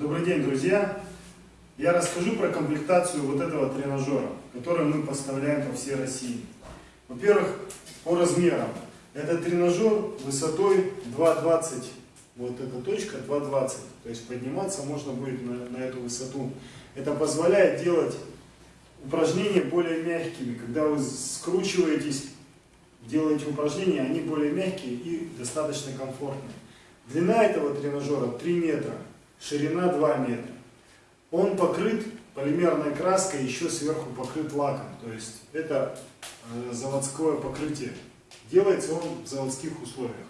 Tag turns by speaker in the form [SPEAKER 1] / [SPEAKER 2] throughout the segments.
[SPEAKER 1] Добрый день, друзья! Я расскажу про комплектацию вот этого тренажера, который мы поставляем по всей России. Во-первых, по размерам. Этот тренажер высотой 2,20, вот эта точка 2,20, то есть подниматься можно будет на, на эту высоту. Это позволяет делать упражнения более мягкими. Когда вы скручиваетесь, делаете упражнения, они более мягкие и достаточно комфортные. Длина этого тренажера 3 метра, ширина 2 метра. Он покрыт полимерной краской, еще сверху покрыт лаком. То есть это э, заводское покрытие. Делается он в заводских условиях.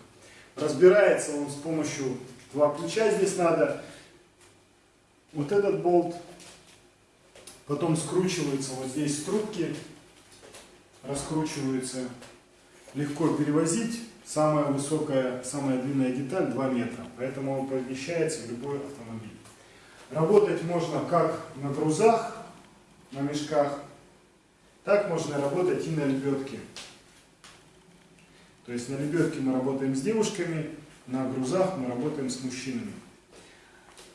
[SPEAKER 1] Разбирается он с помощью два ключа здесь надо. Вот этот болт. Потом скручивается вот здесь трубки. Раскручиваются. Легко перевозить. Самая высокая, самая длинная деталь 2 метра. Поэтому он помещается в любой автомобиль. Работать можно как на грузах, на мешках, так можно работать и на лебедке. То есть на лебедке мы работаем с девушками, на грузах мы работаем с мужчинами.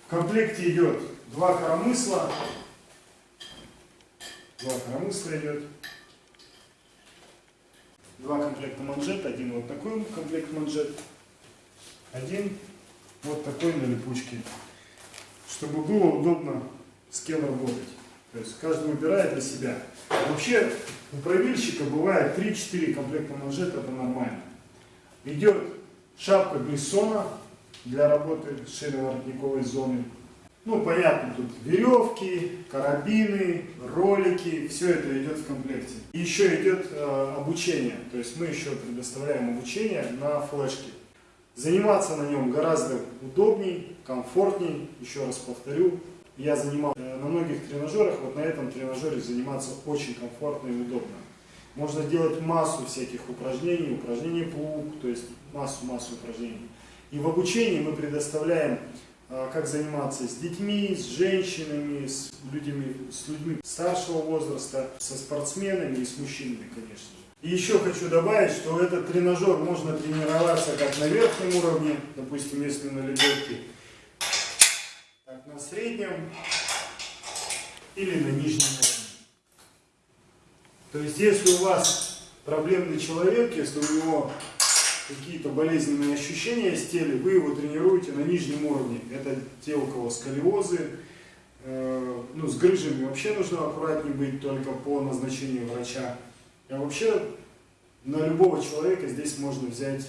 [SPEAKER 1] В комплекте идет два коромысла. Два коромысла идет. Два комплекта манжет. Один вот такой комплект манжет. Один вот такой на липучке. Чтобы было удобно с кем работать. То есть каждый выбирает для себя. Вообще у правильщика бывает 3-4 комплекта манжет, это нормально. Идет шапка Бессона для работы с шейно-воротниковой зоной. Ну, понятно, тут веревки, карабины, ролики, все это идет в комплекте. И еще идет э, обучение, то есть мы еще предоставляем обучение на флешке. Заниматься на нем гораздо удобней, комфортней, еще раз повторю. Я занимался э, на многих тренажерах, вот на этом тренажере заниматься очень комфортно и удобно. Можно делать массу всяких упражнений, упражнений плуг, то есть массу-массу упражнений. И в обучении мы предоставляем, как заниматься с детьми, с женщинами, с людьми, с людьми старшего возраста, со спортсменами и с мужчинами, конечно же. И еще хочу добавить, что этот тренажер можно тренироваться как на верхнем уровне, допустим, если на лебедке, так на среднем или на нижнем уровне. То есть, если у вас проблемный человек, если у него какие-то болезненные ощущения с теле, вы его тренируете на нижнем уровне. Это те, у кого сколиозы, э, ну, с грыжами вообще нужно аккуратнее быть только по назначению врача. А вообще на любого человека здесь можно взять,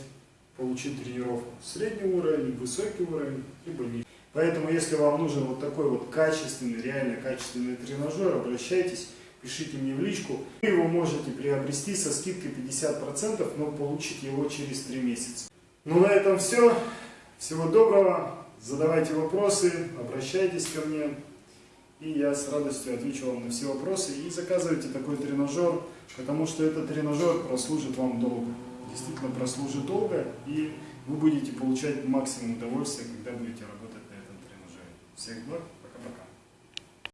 [SPEAKER 1] получить тренировку. Средний уровень, высокий уровень, либо нижний. Поэтому, если вам нужен вот такой вот качественный, реально качественный тренажер, обращайтесь пишите мне в личку. Вы его можете приобрести со скидкой 50%, но получите его через 3 месяца. Ну на этом все. Всего доброго. Задавайте вопросы, обращайтесь ко мне. И я с радостью отвечу вам на все вопросы. И заказывайте такой тренажер, потому что этот тренажер прослужит вам долго. Действительно прослужит долго, и вы будете получать максимум удовольствия, когда будете работать на этом тренажере. Всех благ!